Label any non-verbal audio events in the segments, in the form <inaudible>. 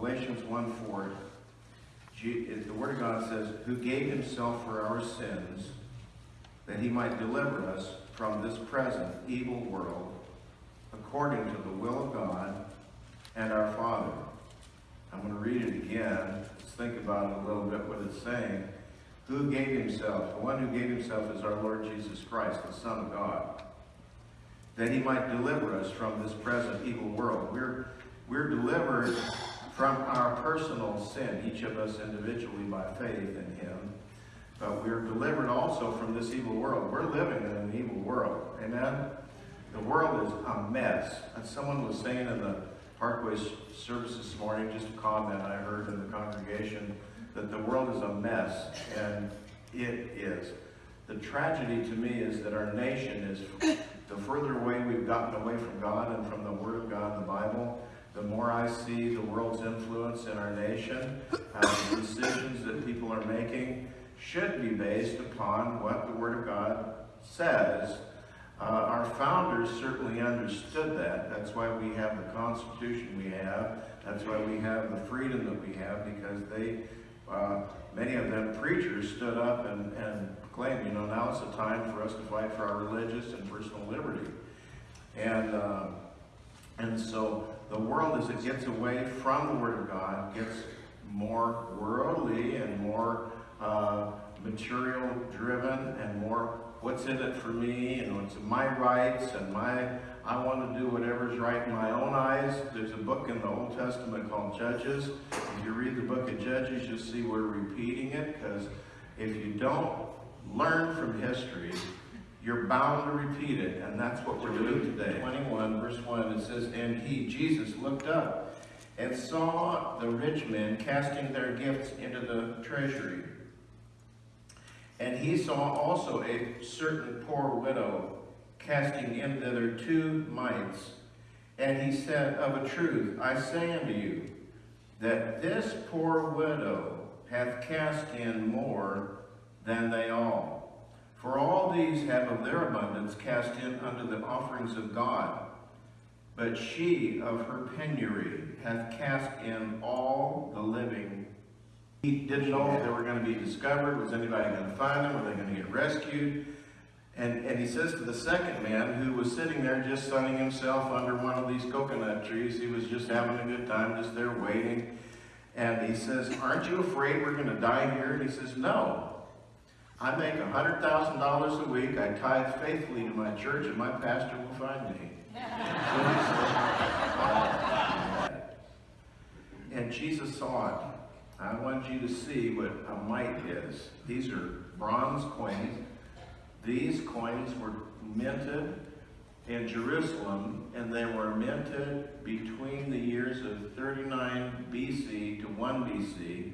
Galatians 1 4, the Word of God says, Who gave himself for our sins, that he might deliver us from this present evil world, according to the will of God and our Father. I'm going to read it again. Let's think about it a little bit, what it's saying. Who gave himself? The one who gave himself is our Lord Jesus Christ, the Son of God, that he might deliver us from this present evil world. We're, we're delivered from our personal sin, each of us individually by faith in him. But we're delivered also from this evil world. We're living in an evil world. Amen? The world is a mess. And someone was saying in the Parkway service this morning, just a comment I heard in the congregation, that the world is a mess, and it is. The tragedy to me is that our nation is, the further away we've gotten away from God and from the Word of God, the Bible, the more I see the world's influence in our nation, uh, the decisions that people are making should be based upon what the Word of God says. Uh, our founders certainly understood that. That's why we have the Constitution we have. That's why we have the freedom that we have, because they, uh, many of them preachers stood up and, and proclaimed, you know, now it's the time for us to fight for our religious and personal liberty. And, uh, and so the world, as it gets away from the Word of God, gets more worldly and more uh, material driven and more what's in it for me and what's my rights and my I want to do whatever's right in my own eyes. There's a book in the Old Testament called Judges. If you read the book of Judges, you'll see we're repeating it because if you don't learn from history, you're bound to repeat it, and that's what we're doing today. 21, verse 1, it says, And he, Jesus, looked up and saw the rich men casting their gifts into the treasury. And he saw also a certain poor widow casting in thither two mites. And he said, Of a truth, I say unto you, that this poor widow hath cast in more than they all. These have of their abundance cast in unto the offerings of God. But she of her penury hath cast in all the living he didn't know if they were going to be discovered. Was anybody going to find them? Were they going to get rescued? And, and he says to the second man who was sitting there just sunning himself under one of these coconut trees, he was just having a good time, just there waiting. And he says, aren't you afraid we're going to die here? And he says, no. I make $100,000 a week. I tithe faithfully to my church, and my pastor will find me. and Jesus saw it. I want you to see what a mite is. These are bronze coins. These coins were minted in Jerusalem, and they were minted between the years of 39 BC to 1 BC.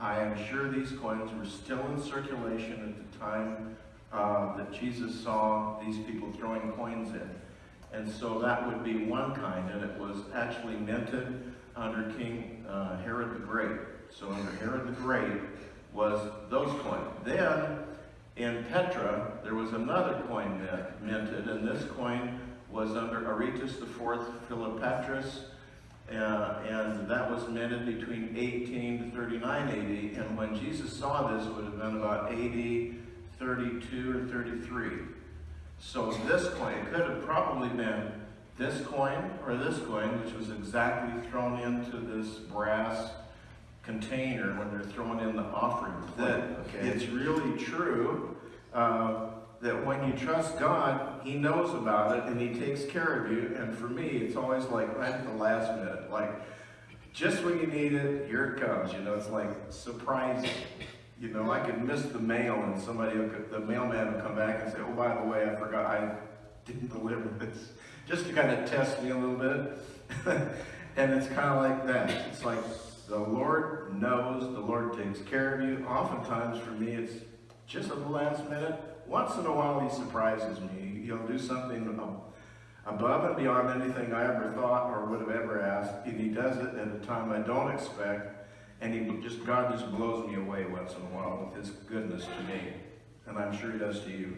I am sure these coins were still in circulation at the time uh, that Jesus saw these people throwing coins in. And so that would be one kind, and it was actually minted under King uh, Herod the Great. So under Herod the Great was those coins. Then in Petra, there was another coin minted, and this coin was under Aretas IV Philopatris, uh, and that was minted between 18 to 39 AD. And when Jesus saw this, it would have been about AD 32 or 33. So this coin, it could have probably been this coin or this coin, which was exactly thrown into this brass container when they're throwing in the offering that okay. it's really true uh, that when you trust God, He knows about it and He takes care of you. And for me, it's always like right at the last minute, like just when you need it, here it comes. You know, it's like surprising. You know, I could miss the mail and somebody, the mailman would come back and say, oh, by the way, I forgot, I didn't deliver this. <laughs> Just to kind of test me a little bit. <laughs> and it's kind of like that. It's like, the Lord knows, the Lord takes care of you. Oftentimes for me, it's just at the last minute. Once in a while, he surprises me. He'll do something above and beyond anything I ever thought or would have ever asked. And he does it at a time I don't expect. And he just, God just blows me away once in a while with his goodness to me. And I'm sure he does to you.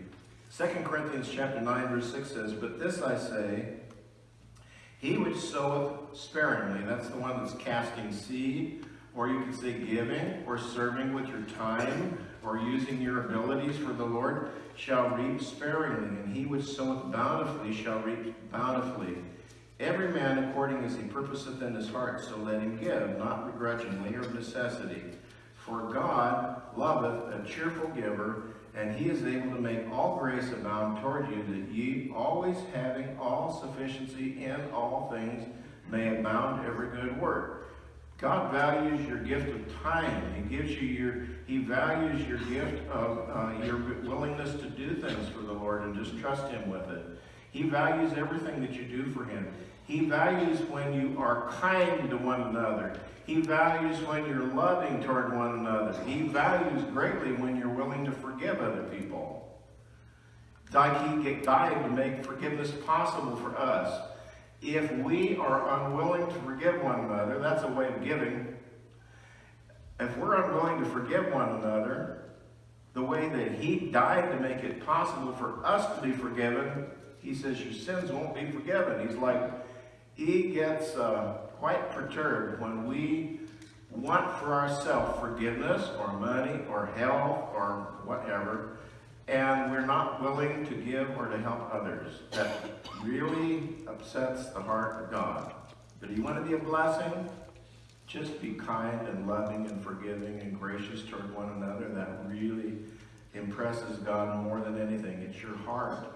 2 Corinthians chapter 9, verse 6 says, But this I say, He which soweth sparingly, that's the one that's casting seed, or you could say giving, or serving with your time, or using your abilities for the Lord, shall reap sparingly, and he which soweth bountifully shall reap bountifully. Every man according as he purposeth in his heart, so let him give, not begrudgingly or of necessity. For God loveth a cheerful giver, and he is able to make all grace abound toward you, that ye always having all sufficiency in all things may abound every good work. God values your gift of time. He gives you your, he values your gift of uh, your willingness to do things for the Lord and just trust him with it. He values everything that you do for him. He values when you are kind to one another. He values when you're loving toward one another. He values greatly when you're willing to forgive other people. Like he died to make forgiveness possible for us. If we are unwilling to forgive one another, that's a way of giving. If we're unwilling to forgive one another, the way that he died to make it possible for us to be forgiven, he says your sins won't be forgiven. He's like, he gets uh, quite perturbed when we want for ourselves forgiveness or money or health or whatever, and we're not willing to give or to help others. That really upsets the heart of God. But you want to be a blessing? Just be kind and loving and forgiving and gracious toward one another. That really impresses God more than anything. It's your heart